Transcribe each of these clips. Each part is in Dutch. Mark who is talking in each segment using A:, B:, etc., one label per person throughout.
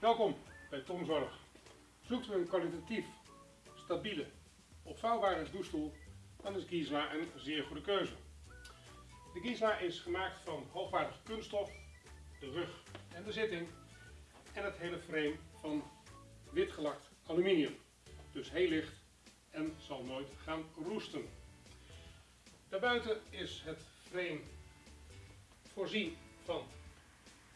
A: Welkom bij Tom Zorg. Zoekt u een kwalitatief, stabiele, opvouwbare douchestoel, dan is Gisela een zeer goede keuze. De Gisela is gemaakt van hoogwaardige kunststof, de rug en de zitting en het hele frame van wit gelakt aluminium. Dus heel licht en zal nooit gaan roesten. Daarbuiten is het frame voorzien van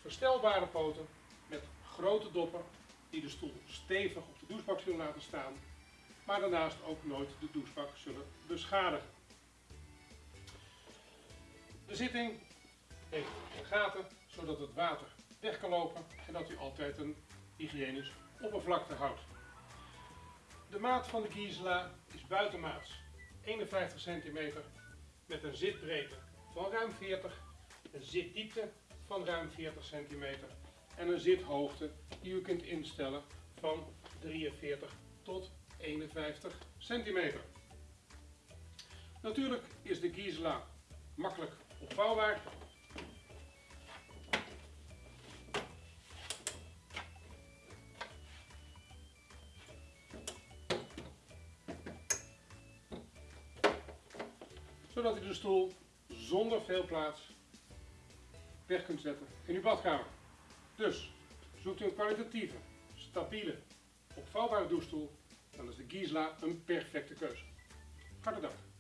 A: verstelbare poten met grote doppen die de stoel stevig op de douchebak zullen laten staan, maar daarnaast ook nooit de douchebak zullen beschadigen. De zitting heeft gaten zodat het water weg kan lopen en dat u altijd een hygiënisch oppervlakte houdt. De maat van de Gisela is buitenmaats 51 cm met een zitbreedte van ruim 40, een zitdiepte van ruim 40 cm en een zithoogte die u kunt instellen van 43 tot 51 cm. Natuurlijk is de Gisela makkelijk opvouwbaar. Zodat u de stoel zonder veel plaats weg kunt zetten in uw badkamer. Dus zoekt u een kwalitatieve, stabiele, opvouwbare douchestoel, dan is de Gisela een perfecte keuze. Hartelijk dank.